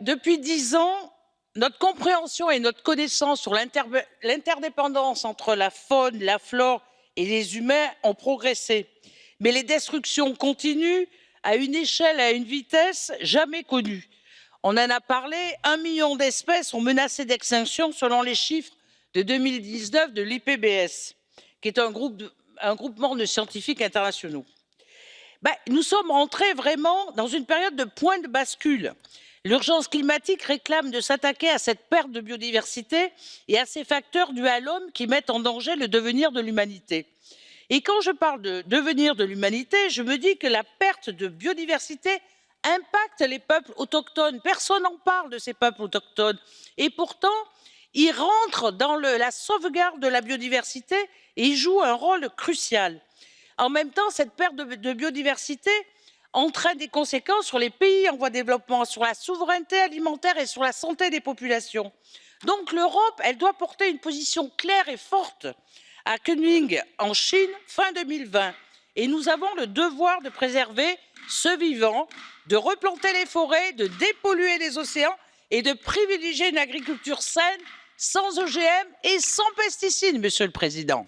Depuis dix ans, notre compréhension et notre connaissance sur l'interdépendance entre la faune, la flore et les humains ont progressé. Mais les destructions continuent à une échelle et à une vitesse jamais connues. On en a parlé, un million d'espèces sont menacées d'extinction selon les chiffres de 2019 de l'IPBES, qui est un, groupement de scientifiques internationaux. Ben, nous sommes entrés vraiment dans une période de point de bascule. L'urgence climatique réclame de s'attaquer à cette perte de biodiversité et à ces facteurs dus à l'homme qui mettent en danger le devenir de l'humanité. Et quand je parle de devenir de l'humanité, je me dis que la perte de biodiversité impacte les peuples autochtones. Personne n'en parle de ces peuples autochtones. Et pourtant, ils rentrent dans la sauvegarde de la biodiversité et jouent un rôle crucial. En même temps, cette perte de biodiversité entraîne des conséquences sur les pays en voie de développement, sur la souveraineté alimentaire et sur la santé des populations. Donc l'Europe, elle doit porter une position claire et forte à Kunming, en Chine, fin 2020. Et nous avons le devoir de préserver ce vivant, de replanter les forêts, de dépolluer les océans et de privilégier une agriculture saine, sans OGM et sans pesticides, Monsieur le Président.